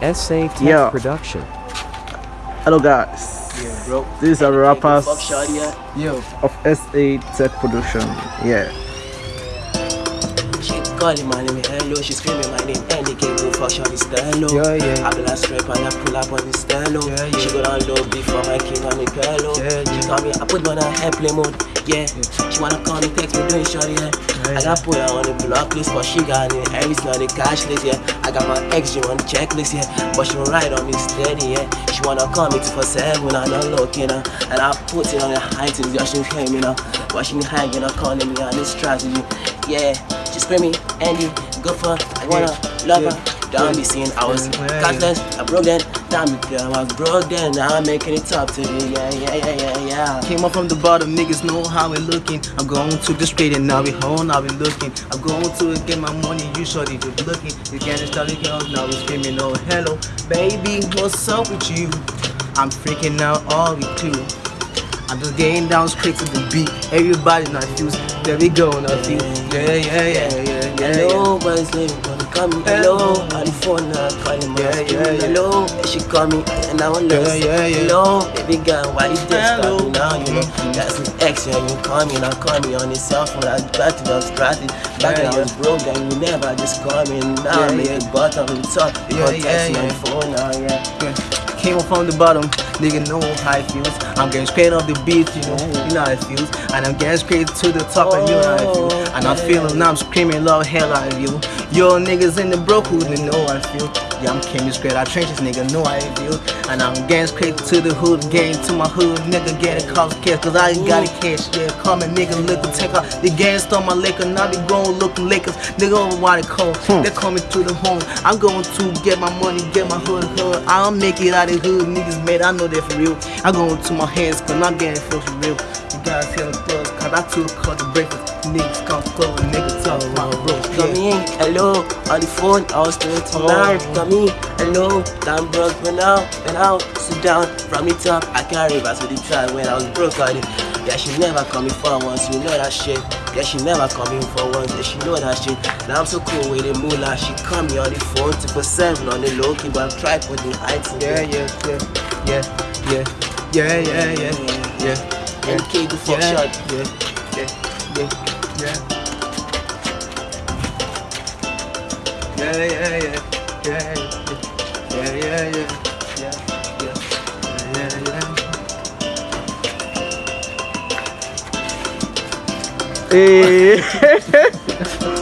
SA Tech Yeah. Production. Hello guys, Yeah, bro. these are the rappers Fuck shawty, yeah. Yo. of SA Tech Production. Yeah. She calling my name, hello. She screaming my name, and they can't go fuck shawty stylo. Yeah, yeah. I be like strip and I pull up on the stylo. Yeah, yeah. She go down low before my king on the pillow. Yeah, She yeah. call me, I put on her airplane mode. Yeah. She wanna call me, text me, doing shawty, yeah. Yeah, I got put her on the block list, but she got me everything on the cash list, yeah. I got my ex, she on the checklist, yeah. But she won't ride on me steady, yeah. She wanna call me two for seven when I'm not look, looking, uh. And I put it on the high things, yeah, she hear me now. But she hanging, up calling me on this strategy, yeah. She screaming, Andy, go for, I wanna love her. Don't be seeing I was Yeah. I broke then, damn it, girl, I was broke then, now I'm making it top to the, yeah, yeah, yeah, yeah, yeah. Came up from the bottom, niggas know how we looking. I'm going to the street and now we home, now we looking. I'm going to get my money, you shorty just looking. You can't start girls, now we screaming, oh hello, baby, what's up with you? I'm freaking out all with you. I'm just getting down straight to the beat. Everybody not fuse. There we go, not fuse. Yeah, yeah, yeah, yeah, yeah. It's name gonna call me. Hello, on the phone now calling my Yeah, yeah, yeah. Hello, she call me and I want to Yeah, yeah, yeah. Hello, baby girl, why you just Hello. me now? You know, mm-hmm. that's an ex, yeah, you call me now, call me on your cell phone. I got it, I was gratis. Back Yeah, when I was broke, then you never just call me. Now Yeah, I make yeah. the bottom the top. You Yeah, yeah, text yeah. the phone now, yeah. Yeah. Came up from the bottom, nigga know how it feels. I'm getting straight off the beat, you know, oh. you know how it feels. And I'm getting straight to the top, and you know how it oh, feels. And I'm feeling, now I'm screaming, love, hell out of you. Yo, niggas in the brokehood, they know how I feel. Yeah, I'm coming straight out trenches, nigga, know how it feels. And I'm getting straight to the hood, getting to my hood, nigga, get getting cops cash, cause I ain't got it cash. Yeah, call me nigga, liquor, take out the gang, stole my liquor, now they going looking Lakers. Nigga, over why they call, hmm. they coming to the home. I'm going to get my money, get my hood, hood. I'll make it out of hood, niggas made, I know that for real. I'm going to my hands, cause I'm getting for real. You guys hear the cause I took cut the breakfast. Niggas come close, niggas talk my bro. Come in, hello, on the phone, I was doing tonight. Oh. Come in, hello, I'm broke, but now, and now, sit down, from the top, I can't reverse with the try when I was broke at it. Yeah, she never call me for once, you know that shit. Yeah, she never call me for once, yeah, she know that shit. Now I'm so cool with the moolah, she call me on the phone, 247 on the low key, but I'm trying for the heights. Yeah, yeah, yeah, yeah, yeah, yeah, yeah, yeah, yeah, yeah. NK the fuck yeah, shot. Yeah, yeah, yeah, yeah. Yeah, yeah, yeah, yeah, yeah, yeah, yeah, yeah, yeah, yeah, yeah, yeah. Hey. Eh.